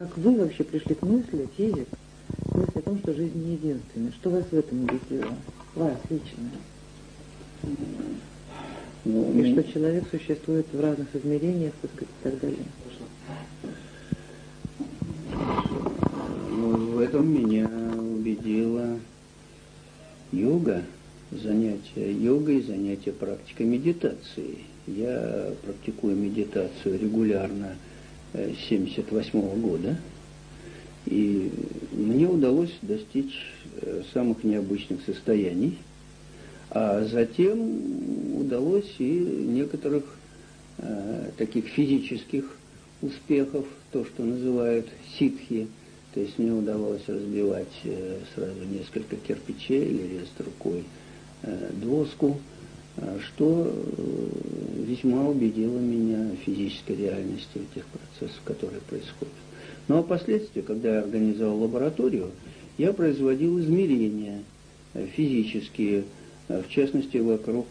Как вы вообще пришли к мысли, тезе, к мысли о том, что жизнь не единственная? Что вас в этом убедило? Вас лично? Ну, и что человек существует в разных измерениях, так сказать, и так далее. Ну, в этом меня убедила йога, занятия йогой занятия практикой медитации. Я практикую медитацию регулярно с 1978 года, и мне удалось достичь э, самых необычных состояний – а затем удалось и некоторых э, таких физических успехов, то, что называют ситхи. То есть мне удавалось разбивать э, сразу несколько кирпичей или резать рукой э, доску, что э, весьма убедило меня в физической реальности этих процессов, которые происходят. Ну а впоследствии, когда я организовал лабораторию, я производил измерения э, физические, Э, в частности, вокруг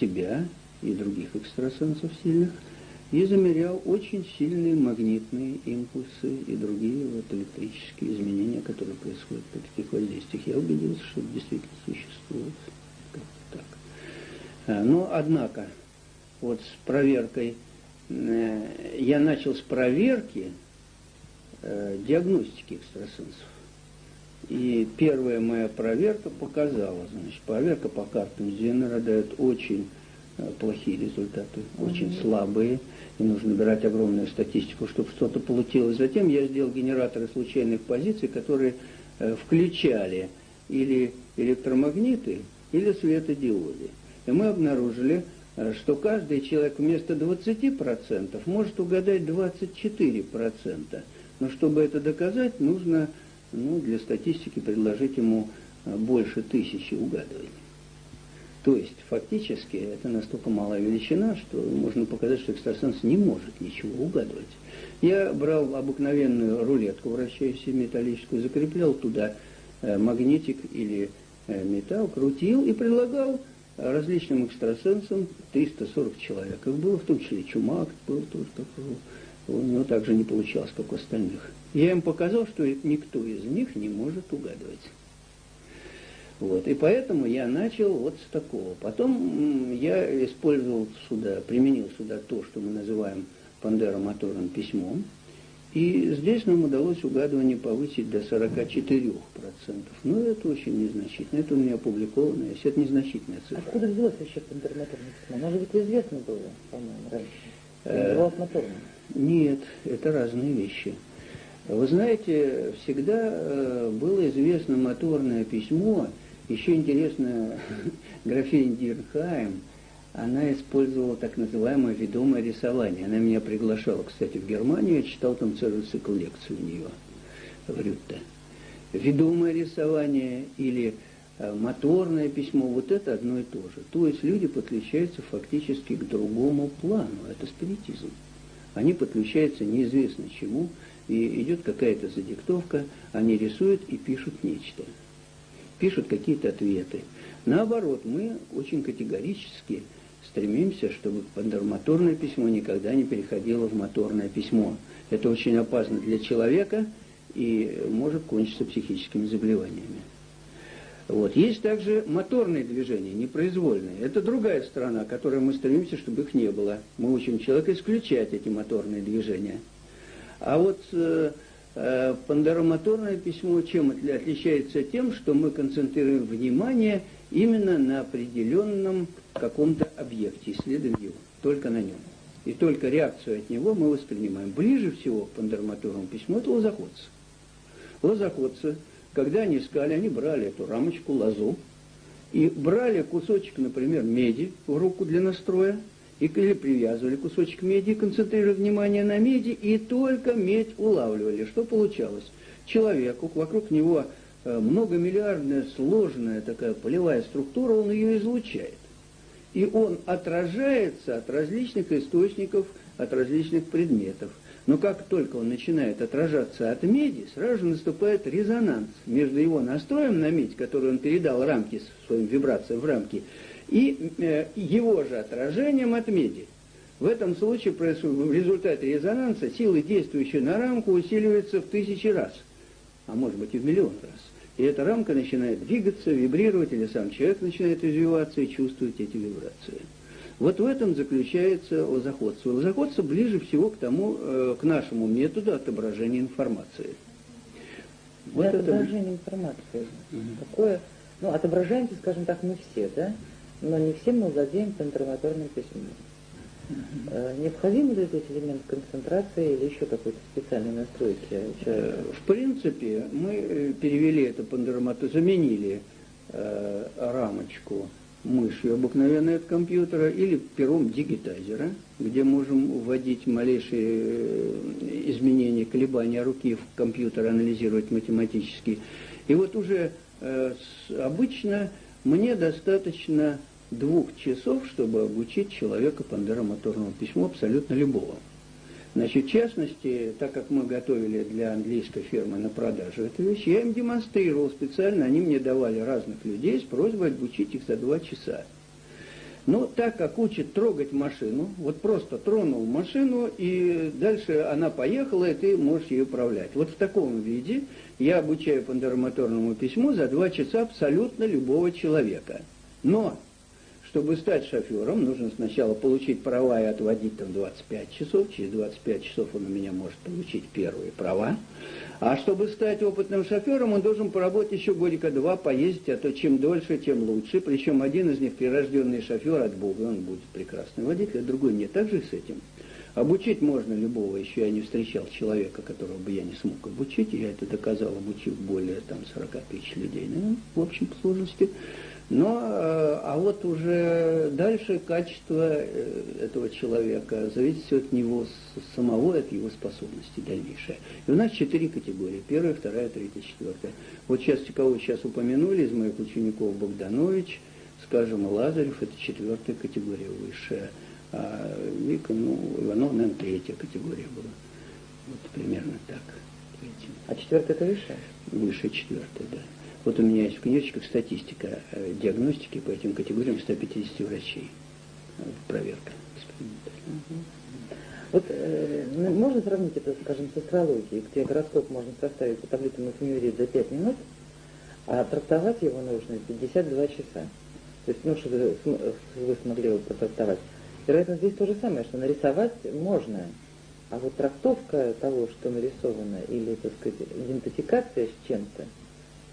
себя и других экстрасенсов сильных, и замерял очень сильные магнитные импульсы и другие вот электрические изменения, которые происходят при таких воздействиях. Я убедился, что это действительно существует. Э, но, однако, вот с проверкой, я начал с проверки диагностики экстрасенсов. И первая моя проверка показала, значит, проверка по картам Зенера дает очень э, плохие результаты, очень mm-hmm. слабые, и нужно набирать огромную статистику, чтобы что-то получилось. Затем я сделал генераторы случайных позиций, которые э, включали или электромагниты, или светодиоды. И мы обнаружили, э, что каждый человек вместо 20% может угадать 24%. Но чтобы это доказать, нужно ну, для статистики предложить ему э, больше тысячи угадываний. То есть, фактически, это настолько малая величина, что можно показать, что экстрасенс не может ничего угадывать. Я брал обыкновенную рулетку, вращающуюся металлическую, закреплял туда э, магнитик или металл, крутил и предлагал различным экстрасенсам 340 человек. Их было в том числе Чумак, был тоже такой у него также не получалось, как у остальных. Я им показал, что никто из них не может угадывать. Вот. И поэтому я начал вот с такого. Потом я использовал сюда, применил сюда то, что мы называем пандеромоторным письмом. И здесь нам удалось угадывание повысить до 44%. Но это очень незначительно. Это у меня опубликовано, если это незначительная цифра. Откуда взялось вообще пандеромоторное письмо? Оно же ведь известно было, по-моему, раньше. Э, нет, это разные вещи. Вы знаете, всегда э, было известно моторное письмо, еще интересно, графиня Дирхайм, она использовала так называемое ведомое рисование. Она меня приглашала, кстати, в Германию, я читал там целый цикл лекций у нее в Рютте. Ведомое рисование или э, моторное письмо, вот это одно и то же. То есть люди подключаются фактически к другому плану, это спиритизм они подключаются неизвестно чему, и идет какая-то задиктовка, они рисуют и пишут нечто. Пишут какие-то ответы. Наоборот, мы очень категорически стремимся, чтобы пандермоторное письмо никогда не переходило в моторное письмо. Это очень опасно для человека и может кончиться психическими заболеваниями. Вот. Есть также моторные движения, непроизвольные. Это другая сторона, которой мы стремимся, чтобы их не было. Мы учим человека исключать эти моторные движения. А вот э, э, пандеромоторное письмо чем отличается тем, что мы концентрируем внимание именно на определенном каком-то объекте, исследуем его, только на нем. И только реакцию от него мы воспринимаем. Ближе всего к пандеромоторному письму это лозоходцы. Лозоходцы – когда они искали, они брали эту рамочку, лозу, и брали кусочек, например, меди в руку для настроя, и, или привязывали кусочек меди, концентрировали внимание на меди, и только медь улавливали. Что получалось? Человеку, вокруг него э, многомиллиардная сложная такая полевая структура, он ее излучает. И он отражается от различных источников, от различных предметов. Но как только он начинает отражаться от меди, сразу же наступает резонанс между его настроем на медь, который он передал рамки своим вибрациям в рамки, и э, его же отражением от меди. В этом случае в результате резонанса силы, действующие на рамку, усиливаются в тысячи раз, а может быть и в миллион раз. И эта рамка начинает двигаться, вибрировать, или сам человек начинает развиваться и чувствовать эти вибрации. Вот в этом заключается лозоходство. Лозоходство ближе всего к тому, э, к нашему методу отображения информации. Вот это... отображения информации. Угу. Какое... Ну, отображаемся, скажем так, мы все, да? Но не все мы владеем пентаграмматорным письмом. Угу. Необходим ли здесь элемент концентрации или еще какой-то специальной настройки человека? В принципе, мы э, перевели это пандермату, заменили э, рамочку мышью обыкновенной от компьютера или пером дигитайзера, где можем вводить малейшие э, изменения, колебания руки в компьютер, анализировать математически. И вот уже э, обычно мне достаточно двух часов, чтобы обучить человека пандеромоторному письму абсолютно любого. Значит, в частности, так как мы готовили для английской фирмы на продажу эту вещь, я им демонстрировал специально, они мне давали разных людей с просьбой обучить их за два часа. Но так как учат трогать машину, вот просто тронул машину, и дальше она поехала, и ты можешь ее управлять. Вот в таком виде я обучаю пандеромоторному письму за два часа абсолютно любого человека. Но чтобы стать шофером, нужно сначала получить права и отводить там 25 часов. Через 25 часов он у меня может получить первые права. А чтобы стать опытным шофером, он должен поработать еще годика два, поездить, а то чем дольше, тем лучше. Причем один из них прирожденный шофер от Бога, он будет прекрасный водитель, а другой нет. Так же с этим. Обучить можно любого, еще я не встречал человека, которого бы я не смог обучить, я это доказал, обучив более там 40 тысяч людей, ну, в общем, по сложности. Но, э, а вот уже дальше качество э, этого человека зависит от него самого, от его способностей дальнейшее. И у нас четыре категории. Первая, вторая, третья, четвертая. Вот сейчас, кого сейчас упомянули из моих учеников Богданович, скажем, Лазарев, это четвертая категория высшая. А Вика, ну, Иванов, наверное, третья категория была. Вот примерно так. А четвертая это высшая? Высшая четвертая, да. Вот у меня есть в книжечках статистика э, диагностики по этим категориям 150 врачей. Проверка Вот э, ну, можно сравнить это, скажем, с астрологией, где гороскоп можно составить по таблице Мафимерии за 5 минут, а трактовать его нужно 52 часа. То есть, ну, что вы смогли его протрактовать. Вероятно, здесь то же самое, что нарисовать можно, а вот трактовка того, что нарисовано, или, так сказать, идентификация с чем-то,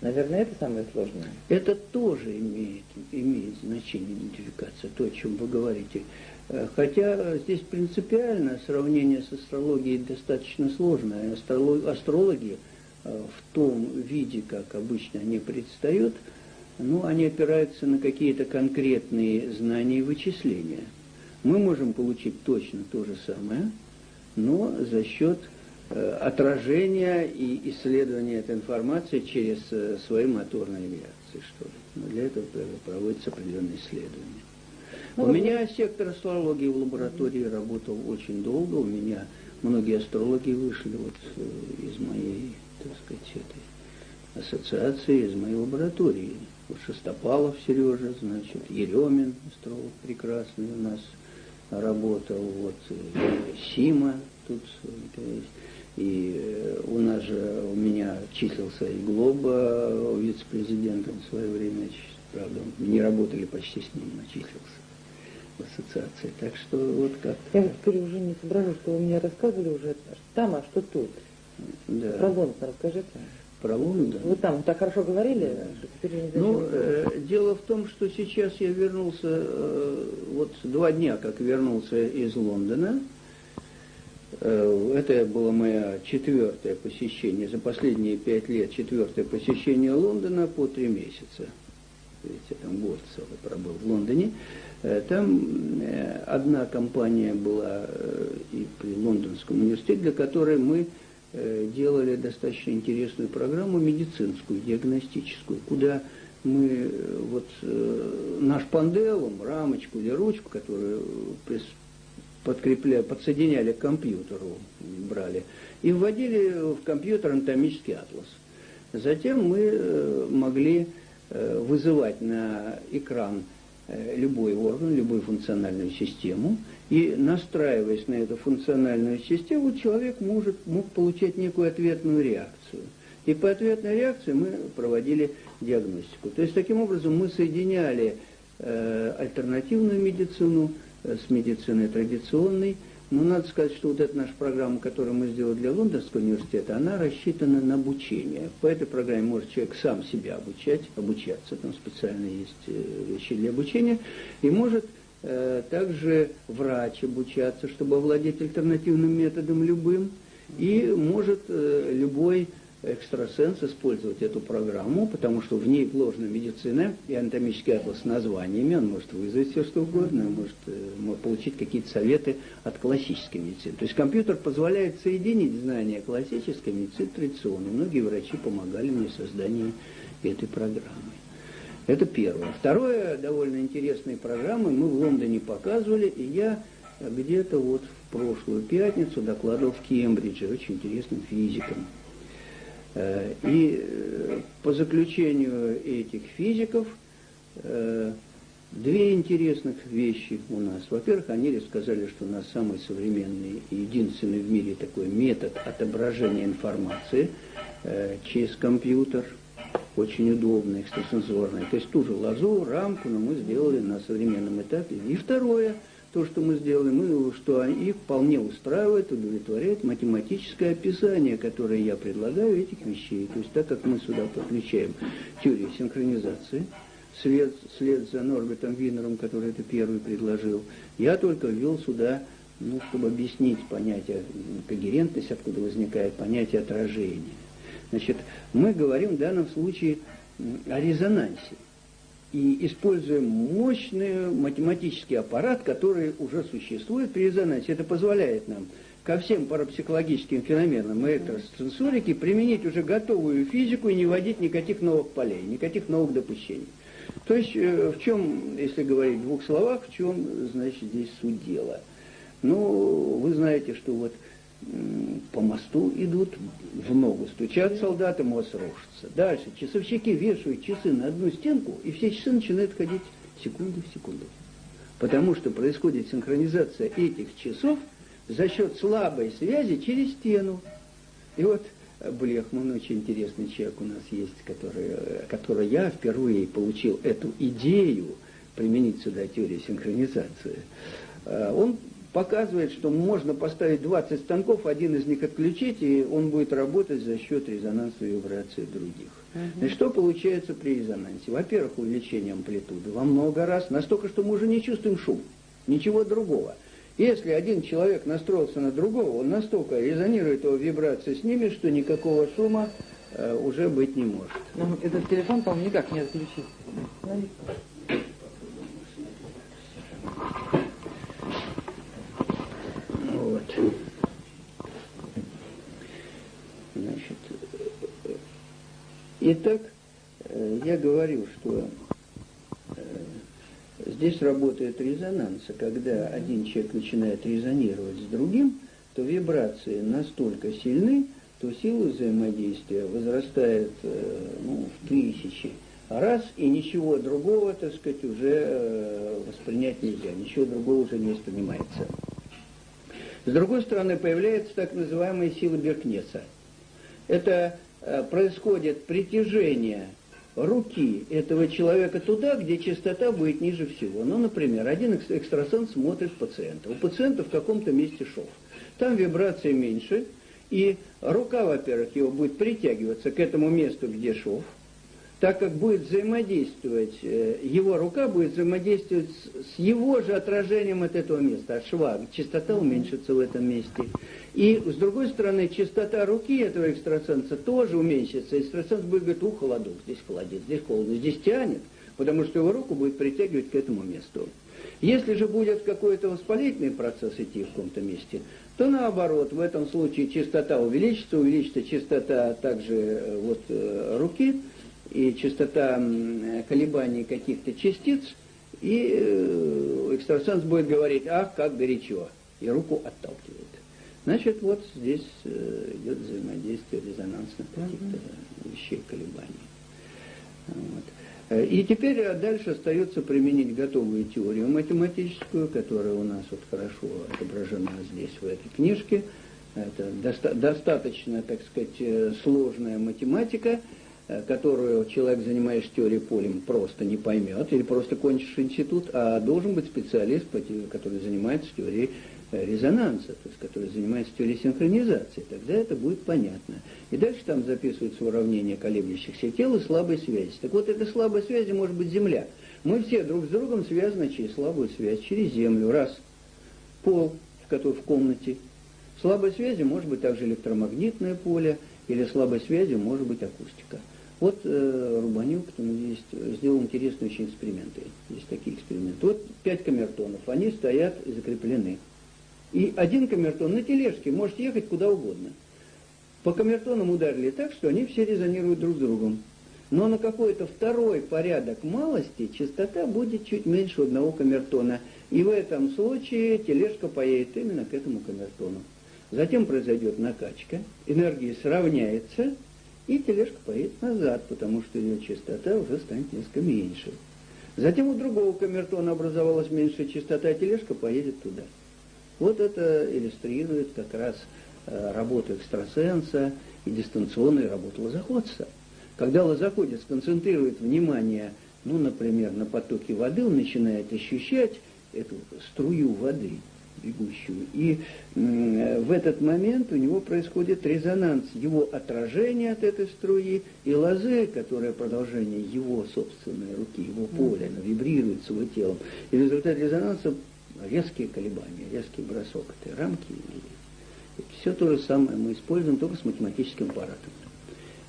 Наверное, это самое сложное. Это тоже имеет, имеет значение идентификация, то, о чем вы говорите. Э, хотя здесь принципиально сравнение с астрологией достаточно сложное. Астрологи э, в том виде, как обычно они предстают, ну, они опираются на какие-то конкретные знания и вычисления. Мы можем получить точно то же самое, но за счет отражения и исследования этой информации через э, свои моторные реакции, что ли. Но для этого проводятся определенные исследования. Ну, у меня сектор астрологии в лаборатории работал очень долго. У меня многие астрологи вышли вот э, из моей, так сказать, этой ассоциации, из моей лаборатории. Вот Шестопалов Сережа, значит, Еремин, астролог прекрасный у нас работал, вот Сима тут, есть и э, у нас же, у меня числился и Глоба вице-президентом в свое время, правда, не работали почти с ним, но числился в ассоциации. Так что вот как -то. Я вот теперь уже не соображу, что вы мне рассказывали уже там, а что тут. Да. Про Лондон расскажите. Про Лондон? Вы там так хорошо говорили, да. что теперь не Ну, э, дело в том, что сейчас я вернулся, э, вот два дня, как вернулся из Лондона, Э, это было мое четвертое посещение, за последние пять лет четвертое посещение Лондона по три месяца. Видите, там год целый пробыл в Лондоне. Э, там э, одна компания была и при Лондонском университете, для которой мы делали достаточно интересную программу медицинскую, диагностическую, куда мы вот наш панделум, рамочку или ручку, которую подкрепляли, подсоединяли к компьютеру, брали, и вводили в компьютер анатомический атлас. Затем мы э, могли э, вызывать на экран э, любой орган, любую функциональную систему, и настраиваясь на эту функциональную систему, человек может, мог получать некую ответную реакцию. И по ответной реакции мы проводили диагностику. То есть таким образом мы соединяли э, альтернативную медицину с медициной традиционной, но надо сказать, что вот эта наша программа, которую мы сделали для Лондонского университета, она рассчитана на обучение. По этой программе может человек сам себя обучать, обучаться, там специально есть э, вещи для обучения, и может э, также врач обучаться, чтобы овладеть альтернативным методом любым, и может э, любой экстрасенс использовать эту программу, потому что в ней вложена медицина и анатомический атлас с названиями, он может вызвать все что угодно, может, э, может получить какие-то советы от классической медицины. То есть компьютер позволяет соединить знания классической медицины традиционной. Многие врачи помогали мне в создании этой программы. Это первое. Второе, довольно интересные программы мы в Лондоне показывали, и я где-то вот в прошлую пятницу докладывал в Кембридже очень интересным физикам. Э, и э, по заключению этих физиков э, две интересных вещи у нас. Во-первых, они рассказали, что у нас самый современный и единственный в мире такой метод отображения информации через компьютер, очень удобный, экстрасенсорный. То есть ту же лазу, рамку, но мы сделали на современном этапе. И второе – то, что мы сделали, мы, что их вполне устраивает, удовлетворяет математическое описание, которое я предлагаю этих вещей. То есть так как мы сюда подключаем теорию синхронизации, след, след за Норбертом Винером, который это первый предложил, я только ввел сюда, ну, чтобы объяснить понятие когерентность, откуда возникает понятие отражения. Значит, мы говорим в данном случае о резонансе и используем мощный математический аппарат, который уже существует при резонансе. Это позволяет нам ко всем парапсихологическим феноменам и экстрасенсорики применить уже готовую физику и не вводить никаких новых полей, никаких новых допущений. То есть э, в чем, если говорить в двух словах, в чем, значит, здесь суть дела? Ну, вы знаете, что вот по мосту идут, в ногу стучат солдаты, мост рушится. Дальше часовщики вешают часы на одну стенку, и все часы начинают ходить секунду в секунду. Потому что происходит синхронизация этих часов за счет слабой связи через стену. И вот Блехман, очень интересный человек у нас есть, который, который я впервые получил эту идею применить сюда теорию синхронизации. Э, он показывает, что можно поставить 20 станков, один из них отключить, и он будет работать за счет резонанса и вибрации других. Угу. И что получается при резонансе? Во-первых, увеличение амплитуды во много раз, настолько, что мы уже не чувствуем шум, ничего другого. Если один человек настроился на другого, он настолько резонирует его вибрации с ними, что никакого шума э, уже быть не может. Ну, этот телефон, по-моему, никак не отключить. Значит, итак, э, я говорю, что э, здесь работает резонанс, когда один человек начинает резонировать с другим, то вибрации настолько сильны, то сила взаимодействия возрастает э, ну, в тысячи раз, и ничего другого, так сказать, уже воспринять нельзя, ничего другого уже не воспринимается. С другой стороны, появляется так называемая сила Беркнеса. Это э, происходит притяжение руки этого человека туда, где частота будет ниже всего. Ну, например, один экстрасенс смотрит пациента. У пациента в каком-то месте шов. Там вибрация меньше, и рука, во-первых, его будет притягиваться к этому месту, где шов – так как будет взаимодействовать, э, его рука будет взаимодействовать с его же отражением от этого места, от шва. Частота уменьшится в этом месте. И, с другой стороны, частота руки этого экстрасенса тоже уменьшится. Экстрасенс будет говорить, ух, холодок, здесь холодец, здесь холодно, здесь тянет, потому что его руку будет притягивать к этому месту. Если же будет какой-то воспалительный процесс идти в каком-то месте, то наоборот, в этом случае частота увеличится, увеличится частота также э, вот, э, руки, и частота колебаний каких-то частиц, и э, экстрасенс будет говорить, ах, как горячо, и руку отталкивает. Значит, вот здесь э, идет взаимодействие резонансных каких-то вещей, колебаний. Вот. Э, и теперь дальше остается применить готовую теорию математическую, которая у нас вот хорошо отображена здесь, в этой книжке. Это доста достаточно, так сказать, э, сложная математика, э, которую человек, занимаясь теорией полем, просто не поймет, или просто кончишь институт, а должен быть специалист, который занимается теорией Э, резонанса, то есть который занимается теорией синхронизации, тогда это будет понятно. И дальше там записываются уравнения колеблющихся тел и слабой связи. Так вот, эта слабая связь может быть Земля. Мы все друг с другом связаны через слабую связь, через Землю. Раз. Пол, который в комнате. Слабой связи может быть также электромагнитное поле, или слабой связью может быть акустика. Вот э, Рубанюк там есть, сделал интересные очень эксперименты. Есть такие эксперименты. Вот пять камертонов, они стоят закреплены. И один камертон на тележке может ехать куда угодно. По камертонам ударили так, что они все резонируют друг с другом. Но на какой-то второй порядок малости частота будет чуть меньше одного камертона. И в этом случае тележка поедет именно к этому камертону. Затем произойдет накачка, энергия сравняется, и тележка поедет назад, потому что ее частота уже станет несколько меньше. Затем у другого камертона образовалась меньшая частота, а тележка поедет туда. Вот это иллюстрирует как раз э, работу экстрасенса и дистанционную работу лозоходца. Когда лозоходец концентрирует внимание, ну, например, на потоке воды, он начинает ощущать эту струю воды, бегущую. И в этот момент у него происходит резонанс его отражения от этой струи и лозы, которая продолжение его собственной руки, его поля, она вибрирует своим телом. И в результате резонанса резкие колебания, резкий бросок этой рамки. И все то же самое мы используем только с математическим аппаратом.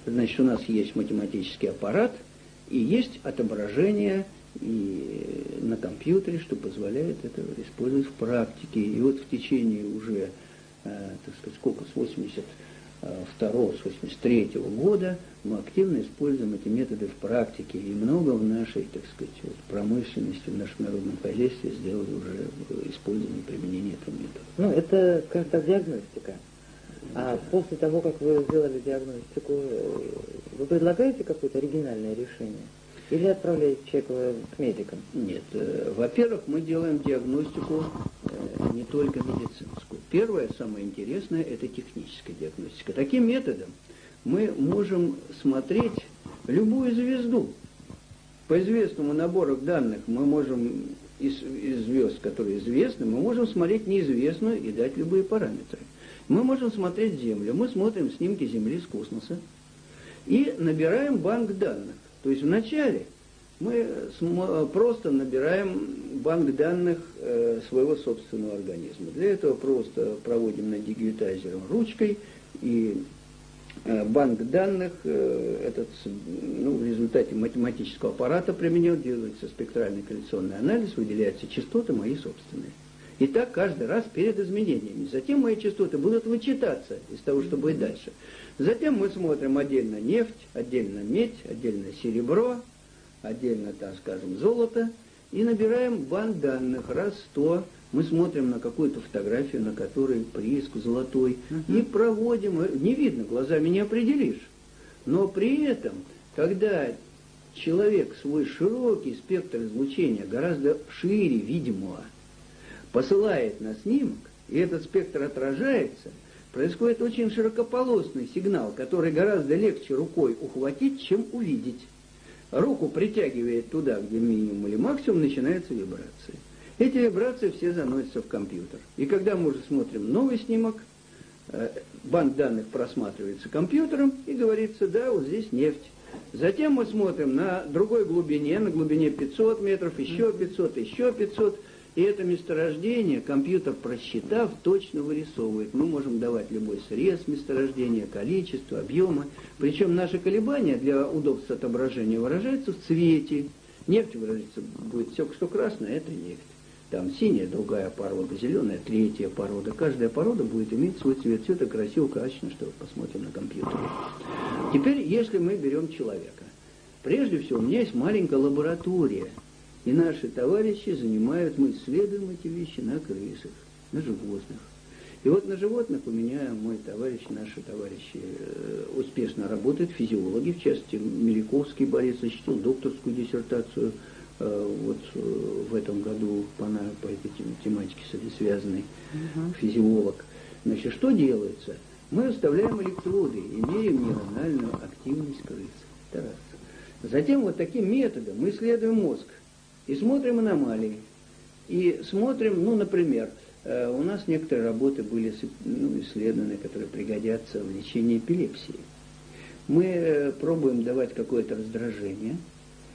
Значит, у нас есть математический аппарат и есть отображение и на компьютере, что позволяет это использовать в практике. И вот в течение уже, э, так сказать, сколько, с 80 82 с 83 года мы активно используем эти методы в практике, и много в нашей, так сказать, вот, промышленности, в нашем народном хозяйстве сделали уже использование применение этого метода. Ну, это, скажем так, диагностика. А после того, как вы сделали диагностику, вы предлагаете какое-то оригинальное решение? Или отправляете человека к медикам? Нет. Э, во-первых, мы делаем диагностику э, не только медицинскую. Первое, самое интересное, это техническая диагностика. Таким методом мы можем смотреть любую звезду. По известному набору данных мы можем из, из звезд, которые известны, мы можем смотреть неизвестную и дать любые параметры. Мы можем смотреть Землю, мы смотрим снимки Земли с космоса и набираем банк данных. То есть вначале мы просто набираем банк данных э, своего собственного организма. Для этого просто проводим на дигитайзером ручкой и э, банк данных, э, этот, ну, в результате математического аппарата применен, делается спектральный коллекционный анализ, выделяются частоты мои собственные. И так каждый раз перед изменениями. Затем мои частоты будут вычитаться из того, что будет дальше. Затем мы смотрим отдельно нефть, отдельно медь, отдельно серебро, отдельно, так скажем, золото, и набираем банк данных раз сто. Мы смотрим на какую-то фотографию, на которой прииск золотой, и проводим, не видно, глазами не определишь. Но при этом, когда человек свой широкий спектр излучения, гораздо шире видимого, посылает на снимок, и этот спектр отражается, происходит очень широкополосный сигнал, который гораздо легче рукой ухватить, чем увидеть. Руку притягивает туда, где минимум или максимум, начинаются вибрации. Эти вибрации все заносятся в компьютер. И когда мы уже смотрим новый снимок, э, банк данных просматривается компьютером и говорится, да, вот здесь нефть. Затем мы смотрим на другой глубине, на глубине 500 метров, еще 500, еще 500. И это месторождение компьютер, просчитав, точно вырисовывает. Мы можем давать любой срез месторождения, количество, объемы. Причем наши колебания для удобства отображения выражаются в цвете. Нефть выразится будет все, что красное, это нефть. Там синяя, другая порода, зеленая, третья порода. Каждая порода будет иметь свой цвет. Все это красиво, качественно, что посмотрим на компьютере. Теперь, если мы берем человека. Прежде всего, у меня есть маленькая лаборатория – и наши товарищи занимают, мы исследуем эти вещи на крысах, на животных. И вот на животных у меня мой товарищ, наши товарищи э, успешно работают, физиологи, в частности, Меликовский Борис защитил докторскую диссертацию э, вот э, в этом году по, по этой тематике связанной, угу. физиолог. Значит, что делается? Мы вставляем электроды и меряем нейрональную активность крысы. Это раз. Затем вот таким методом мы исследуем мозг и смотрим аномалии. И смотрим, ну, например, э, у нас некоторые работы были ну, исследованы, которые пригодятся в лечении эпилепсии. Мы э, пробуем давать какое-то раздражение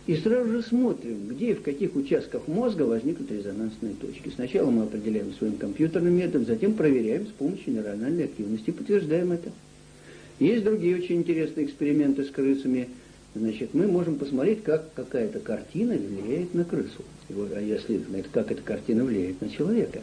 и сразу же смотрим, где и в каких участках мозга возникнут резонансные точки. Сначала мы определяем своим компьютерным методом, затем проверяем с помощью нейрональной активности подтверждаем это. Есть другие очень интересные эксперименты с крысами – значит, мы можем посмотреть, как какая-то картина влияет на крысу. А если как эта картина влияет на человека.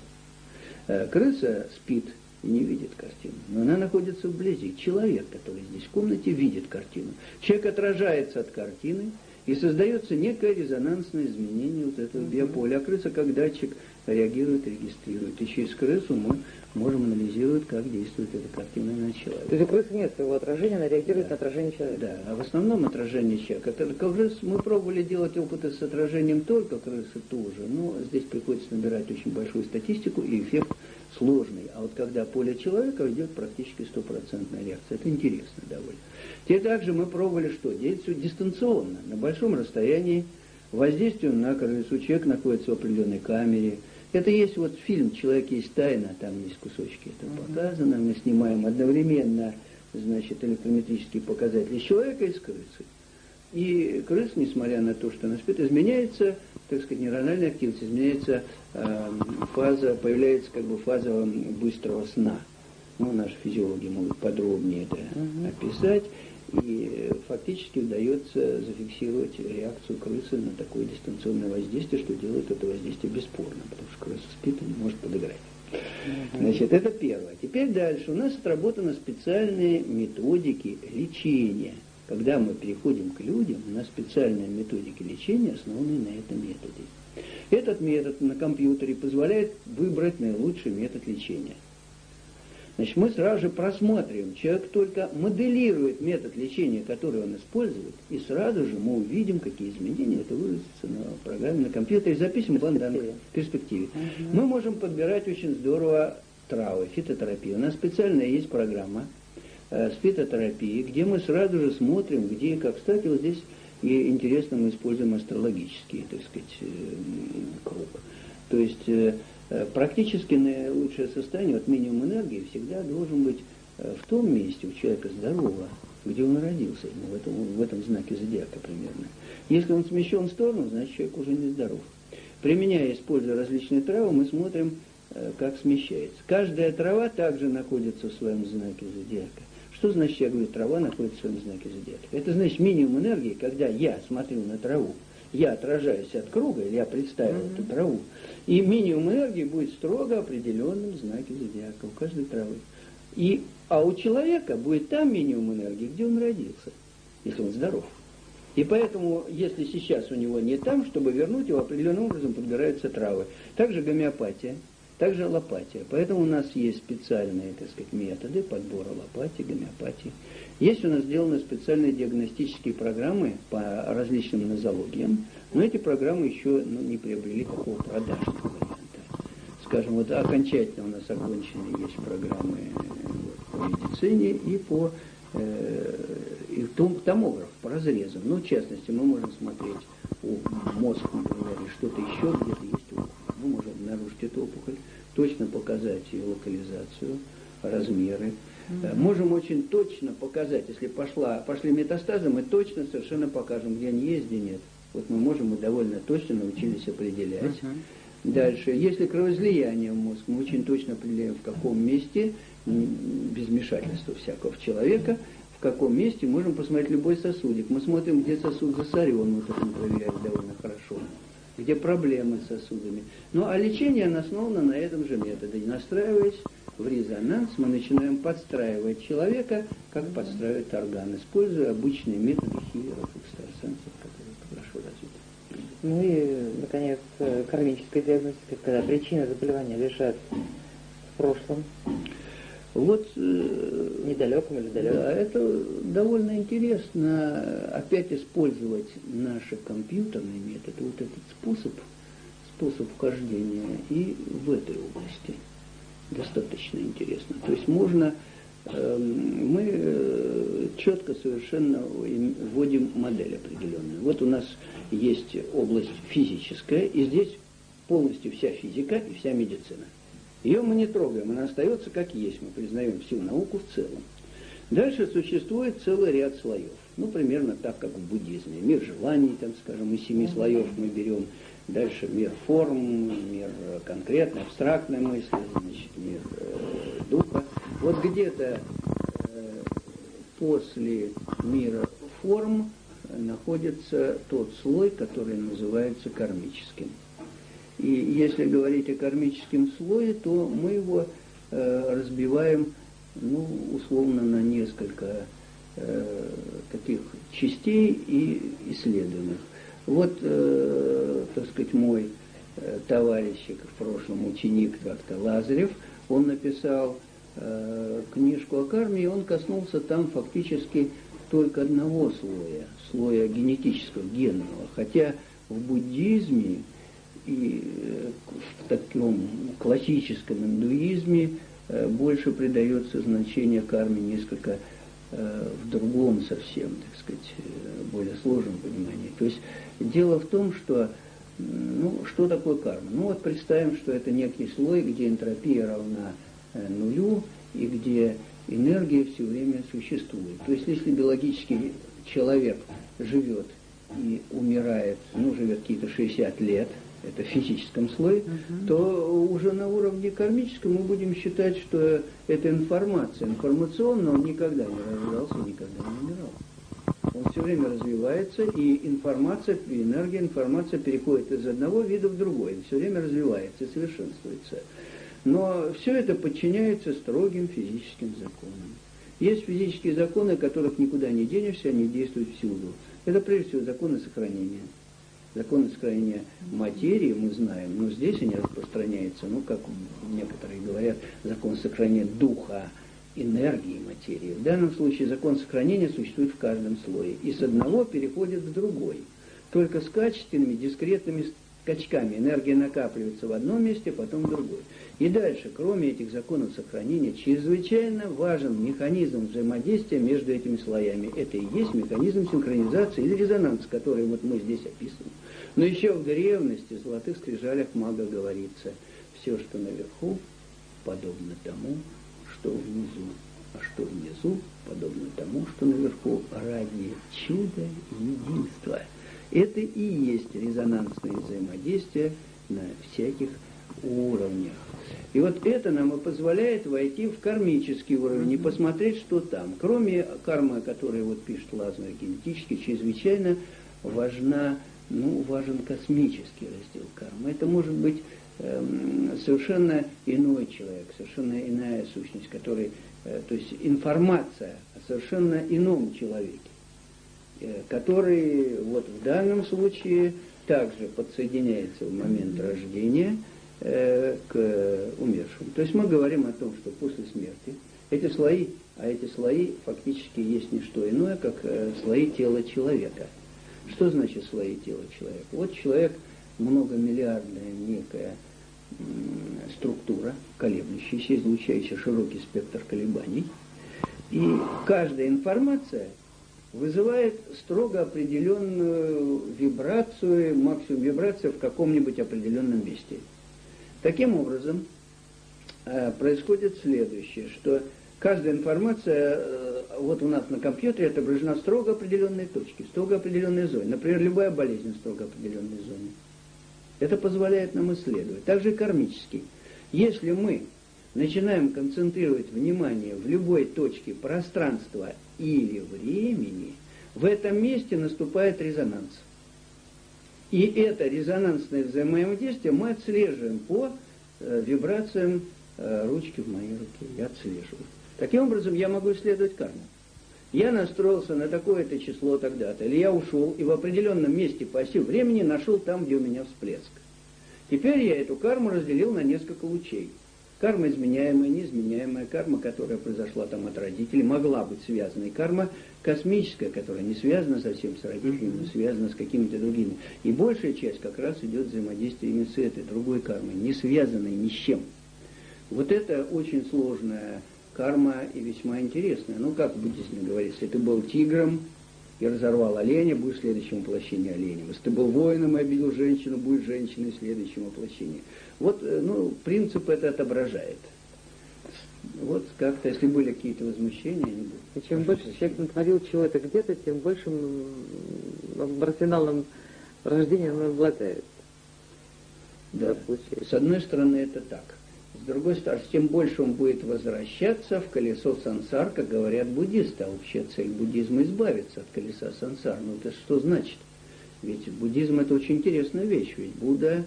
Э, крыса спит и не видит картину, но она находится вблизи. Человек, который здесь в комнате, видит картину. Человек отражается от картины, и создается некое резонансное изменение вот этого биополя. А крыса как датчик реагирует, регистрирует. И через крысу мы можем анализировать, как действует эта картина на человека. То есть у крысы нет своего отражения, она реагирует да. на отражение человека? Да, а в основном отражение человека. Только крыс мы пробовали делать опыты с отражением только крысы тоже, но здесь приходится набирать очень большую статистику, и эффект сложный. А вот когда поле человека идет практически стопроцентная реакция. Это интересно довольно. Те также мы пробовали что? Все дистанционно, на большом расстоянии, воздействие на крысу. Человек находится в определенной камере, это есть вот фильм «Человек есть тайна», там есть кусочки это uh-huh. показано. Мы снимаем одновременно, значит, электрометрические показатели человека и с крысы. И крыс, несмотря на то, что она спит, изменяется, так сказать, нейрональная активность, изменяется э, фаза, появляется как бы фаза быстрого сна. Ну, наши физиологи могут подробнее это uh-huh. описать. И фактически удается зафиксировать реакцию крысы на такое дистанционное воздействие, что делает это воздействие бесспорно, потому что крыса спит и не может подыграть. Значит, это первое. Теперь дальше. У нас отработаны специальные методики лечения. Когда мы переходим к людям, у нас специальные методики лечения, основанные на этом методе. Этот метод на компьютере позволяет выбрать наилучший метод лечения. Значит, мы сразу же просматриваем. Человек только моделирует метод лечения, который он использует, и сразу же мы увидим, какие изменения это выразится на программе, на компьютере, записываем план данных в перспективе. Угу. Мы можем подбирать очень здорово травы, фитотерапию. У нас специальная есть программа э, с фитотерапией, где мы сразу же смотрим, где и как. Кстати, вот здесь и интересно мы используем астрологический, так сказать, э, круг. То есть э, Э, практически наилучшее состояние, вот минимум энергии, всегда должен быть э, в том месте у человека здорового, где он родился, ну, в, этом, в этом знаке зодиака примерно. Если он смещен в сторону, значит человек уже не здоров. Применяя, используя различные травы, мы смотрим, как смещается. Каждая трава также находится в своем знаке зодиака. Что значит, я говорю, трава находится в своем знаке зодиака? Это значит минимум энергии, когда я смотрю на траву, я отражаюсь от круга, или я представил mm-hmm. эту траву, и минимум энергии будет строго определенным знаке зодиака у каждой травы. И, а у человека будет там минимум энергии, где он родился, если он здоров. И поэтому, если сейчас у него не там, чтобы вернуть его, определенным образом подбираются травы. Также гомеопатия – также аллопатия. Поэтому у нас есть специальные, так сказать, методы подбора аллопатии, гомеопатии. Есть у нас сделаны специальные диагностические программы по различным нозологиям, но эти программы еще ну, не приобрели такого продажного варианта. Скажем, вот окончательно у нас окончены есть программы по медицине и по э, и том, томограф по разрезам. Ну, в частности, мы можем смотреть у мозг, например, что-то еще, где-то есть опухоль. Мы можем обнаружить эту опухоль, точно показать ее локализацию, размеры. Mm-hmm. Можем очень точно показать, если пошла, пошли метастазы, мы точно совершенно покажем, где они есть, где нет. Вот мы можем и довольно точно научились определять. Uh-huh. Дальше, если кровоизлияние в мозг, мы очень точно определяем, в каком месте, без вмешательства всякого человека, в каком месте можем посмотреть любой сосудик. Мы смотрим, где сосуд засорен, мы проверяем довольно хорошо где проблемы с сосудами. Ну а лечение основано на этом же методе. Настраиваясь в резонанс, мы начинаем подстраивать человека, как подстраивать орган, используя обычные методы хиллеров, экстрасенсов, которые хорошо развиты. Ну и, наконец, кармическая диагностика, когда причина заболевания лежат в прошлом? Вот... Э, Недалеком или далеком? Да, это довольно интересно опять использовать наши компьютерные методы, вот этот способ, способ вхождения и в этой области. Достаточно интересно. То есть можно эм, мы э, четко совершенно вводим модель определенную. Вот у нас есть область физическая, и здесь полностью вся физика и вся медицина. Ее мы не трогаем, она остается как есть, мы признаем всю науку в целом. Дальше существует целый ряд слоев. Ну, примерно так, как в буддизме. Мир желаний, там, скажем, из семи слоев мы берем. Дальше мир форм, мир конкретной, абстрактной мысли, значит, мир э, духа. Вот где-то э, после мира форм находится тот слой, который называется кармическим. И если говорить о кармическом слое, то мы его э, разбиваем, ну, условно, на несколько э, таких частей и исследуемых. Вот, э, так сказать, мой э, товарищик, в прошлом ученик как-то Лазарев, он написал э, книжку о карме, и он коснулся там фактически только одного слоя, слоя генетического, генного. Хотя в буддизме и э, в таком классическом индуизме э, больше придается значение карме несколько в другом совсем, так сказать, более сложном понимании. То есть дело в том, что ну, что такое карма? Ну вот представим, что это некий слой, где энтропия равна нулю и где энергия все время существует. То есть если биологический человек живет и умирает, ну, живет какие-то 60 лет, это в физическом слое, угу. то уже на уровне кармическом мы будем считать, что это информация. Информационно он никогда не рождался, никогда не умирал. Он все время развивается, и информация, и энергия, информация переходит из одного вида в другой, все время развивается и совершенствуется. Но все это подчиняется строгим физическим законам. Есть физические законы, которых никуда не денешься, они действуют всюду. Это прежде всего законы сохранения. Законы сохранения материи мы знаем, но здесь они распространяются, ну, как некоторые говорят, закон сохранения духа, энергии материи. В данном случае закон сохранения существует в каждом слое, и с одного переходит в другой. Только с качественными, дискретными скачками энергия накапливается в одном месте, потом в другой. И дальше, кроме этих законов сохранения, чрезвычайно важен механизм взаимодействия между этими слоями. Это и есть механизм синхронизации или резонанс, который вот мы здесь описываем. Но еще в древности, в золотых скрижалях мага говорится, все, что наверху, подобно тому, что внизу, а что внизу, подобно тому, что наверху, ради чуда единства. Это и есть резонансное взаимодействие на всяких уровнях. И вот это нам и позволяет войти в кармический уровень и посмотреть, что там. Кроме кармы, которую вот пишет Лазарь генетически, чрезвычайно важна ну, важен космический раздел кармы. Это может быть э, совершенно иной человек, совершенно иная сущность, который, э, то есть информация о совершенно ином человеке, э, который вот в данном случае также подсоединяется в момент рождения э, к умершему. То есть мы говорим о том, что после смерти эти слои, а эти слои фактически есть не что иное, как слои тела человека – что значит слои тела человека? Вот человек многомиллиардная некая структура, колеблющаяся, излучающая широкий спектр колебаний. И каждая информация вызывает строго определенную вибрацию, максимум вибрации в каком-нибудь определенном месте. Таким образом, э, происходит следующее, что каждая информация, э, вот у нас на компьютере отображена строго определенные точки, строго определенные зоны. Например, любая болезнь в строго определенной зоне. Это позволяет нам исследовать. Также и кармический. Если мы начинаем концентрировать внимание в любой точке пространства или времени, в этом месте наступает резонанс. И это резонансное взаимодействие мы отслеживаем по э, вибрациям э, ручки в моей руке. Я отслеживаю. Таким образом, я могу исследовать карму. Я настроился на такое-то число тогда-то, или я ушел и в определенном месте по оси времени нашел там, где у меня всплеск. Теперь я эту карму разделил на несколько лучей. Карма изменяемая, неизменяемая, карма, которая произошла там от родителей, могла быть связана. И карма космическая, которая не связана совсем с родителями, но связана с какими-то другими. И большая часть как раз идет взаимодействие с этой другой кармой, не связанной ни с чем. Вот это очень сложная карма и весьма интересная. Ну, как в буддизме говорится, если ты был тигром и разорвал оленя, будешь в следующем воплощении оленем. Если ты был воином и обидел женщину, будешь женщиной в следующем воплощении. Вот, э, ну, принцип это отображает. Вот как-то, если были какие-то возмущения, они будут. И чем больше человек натворил чего-то где-то, тем большим арсеналом рождения он обладает. Да. С одной стороны, это так. С другой стороны, тем больше он будет возвращаться в колесо сансар, как говорят буддисты. А вообще цель буддизма избавиться от колеса сансар. Ну это что значит? Ведь буддизм это очень интересная вещь. Ведь Будда,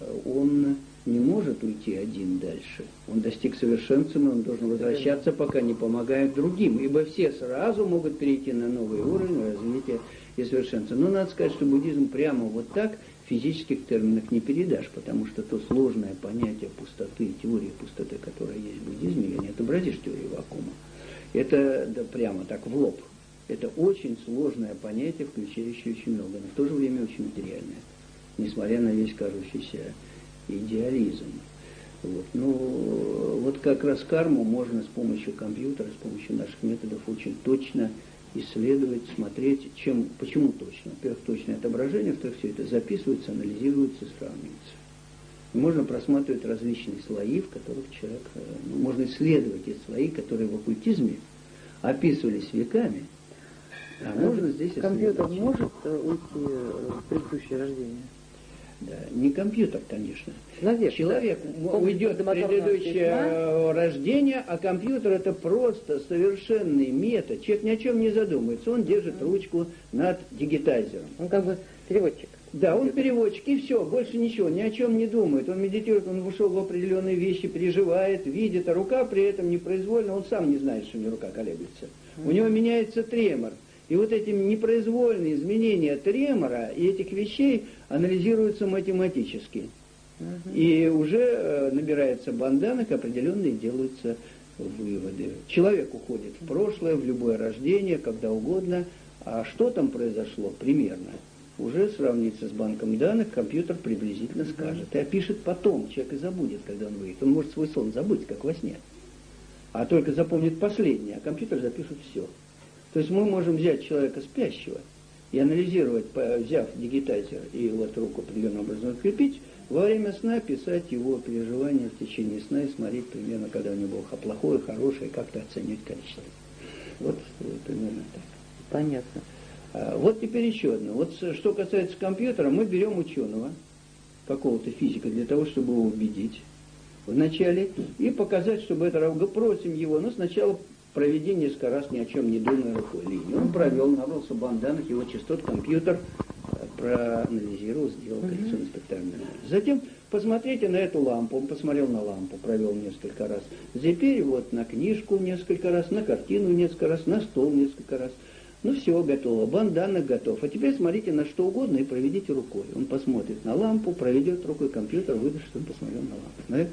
э, он не может уйти один дальше. Он достиг совершенства, но он должен возвращаться, пока не помогает другим. Ибо все сразу могут перейти на новый уровень развития и совершенства. Но надо сказать, что буддизм прямо вот так – физических терминах не передашь, потому что то сложное понятие пустоты, теория пустоты, которая есть в буддизме, я не отобразишь теорию вакуума. Это да, прямо так в лоб. Это очень сложное понятие, включающее очень много, но в то же время очень материальное, несмотря на весь кажущийся идеализм. Вот. Ну, вот как раз карму можно с помощью компьютера, с помощью наших методов очень точно исследовать, смотреть, чем, почему точно. Во-первых, точное отображение, во-вторых, все это записывается, анализируется, сравнивается. И можно просматривать различные слои, в которых человек, э, ну, можно исследовать эти слои, которые в оккультизме описывались веками, а можно здесь Компьютер может э, уйти э, в предыдущее рождение? Да, не компьютер, конечно. Наверх, Человек да. уйдет в предыдущее рождение, а компьютер это просто совершенный метод. Человек ни о чем не задумается. Он держит ручку над дигитайзером. Он как бы переводчик. Да, он переводчик, и все, больше ничего, ни о чем не думает. Он медитирует, он вышел в определенные вещи, переживает, видит, а рука при этом непроизвольно, он сам не знает, что у него рука колеблется. У него меняется тремор. И вот эти непроизвольные изменения тремора и этих вещей анализируются математически. Угу. И уже э, набирается банданок, определенные делаются выводы. Человек уходит в прошлое, в любое рождение, когда угодно. А что там произошло примерно? Уже сравнится с банком данных, компьютер приблизительно скажет. И опишет потом, человек и забудет, когда он выйдет. Он может свой сон забыть, как во сне. А только запомнит последнее, а компьютер запишет все. То есть мы можем взять человека спящего и анализировать, взяв дигитайзер и вот руку определенным образом открепить, во время сна писать его переживания в течение сна и смотреть примерно, когда у него было плохое, хорошее, как-то оценивать количество. Вот, вот примерно так. Понятно. А, вот теперь еще одно. Вот что касается компьютера, мы берем ученого, какого-то физика, для того, чтобы его убедить вначале и показать, чтобы это просим его, но сначала проведи несколько раз ни о чем не думая рукой линию. Он провел, набрался банданах, его частот компьютер э, проанализировал, сделал коррекционно спектральный анализ. Затем посмотрите на эту лампу. Он посмотрел на лампу, провел несколько раз. Теперь вот на книжку несколько раз, на картину несколько раз, на стол несколько раз. Ну все, готово. Банданок готов. А теперь смотрите на что угодно и проведите рукой. Он посмотрит на лампу, проведет рукой компьютер, выдаст, что он посмотрел на лампу. Да?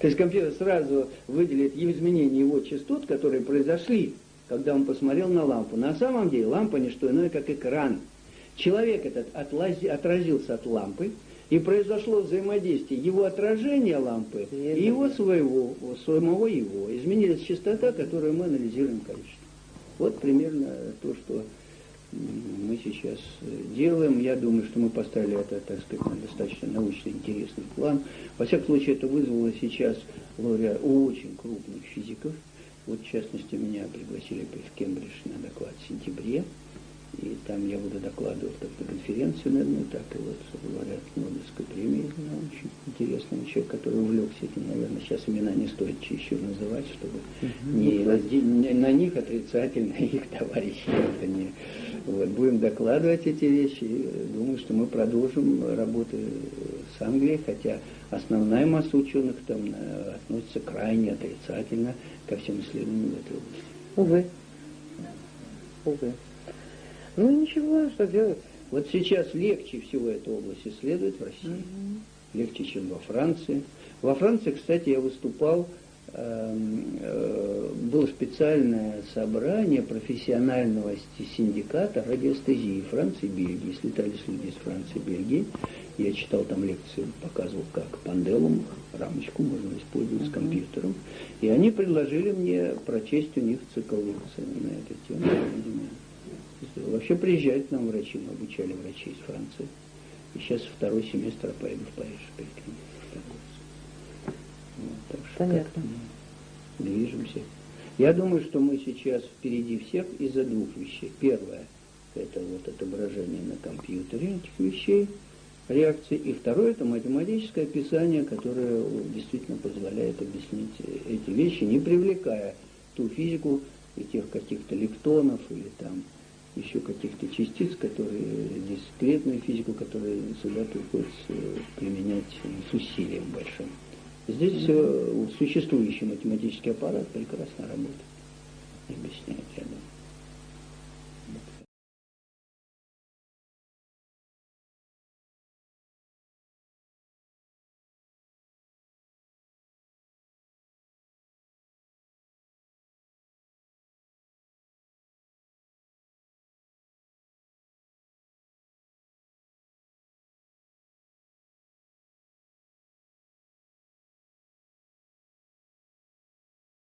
То есть компьютер сразу выделит изменения его частот, которые произошли, когда он посмотрел на лампу. На самом деле лампа не что иное, как экран. Человек этот отлази, отразился от лампы, и произошло взаимодействие его отражения лампы и его своего, самого его. Изменилась частота, которую мы анализируем количество. Вот примерно то, что мы сейчас делаем. Я думаю, что мы поставили это, так сказать, на достаточно научно интересный план. Во всяком случае, это вызвало сейчас лауреат очень крупных физиков. Вот, в частности, меня пригласили в Кембридж на доклад в сентябре. И там я буду докладывать как на конференцию на одну, так и вот говорят Нобелевской премии. Ну, очень интересный человек, который увлекся этим, наверное, сейчас имена не стоит еще называть, чтобы угу. не, не на них отрицательно их товарищи это не. Вот, будем докладывать эти вещи. Думаю, что мы продолжим работу с Англией, хотя основная масса ученых там э, относится крайне отрицательно ко всем исследованиям в этой области. Увы. Увы. Ну ничего, что делать? Вот сейчас легче всего эту область исследовать в России. Угу. легче, чем во Франции. Во Франции, кстати, я выступал, эм, э, было специальное собрание профессионального синдиката радиостезии Франции и Бельгии. Слетались люди из Франции и Бельгии. Я читал там лекции, показывал, как панделум, рамочку можно использовать с компьютером. И они предложили мне прочесть у них цикл лекций на эту тему. Вообще приезжают к нам врачи, мы обучали врачей из Франции. И сейчас второй семестр поеду в Париж перед вот, так что Понятно. Мы движемся. Я думаю, что мы сейчас впереди всех из-за двух вещей. Первое – это вот отображение на компьютере этих вещей, реакции. И второе – это математическое описание, которое действительно позволяет объяснить эти вещи, не привлекая ту физику и тех каких-то лептонов или там еще каких-то частиц, которые дискретную физику, которые сюда приходится применять с усилием большим. Здесь все существующий математический аппарат прекрасно работает. Объясняет, я думаю.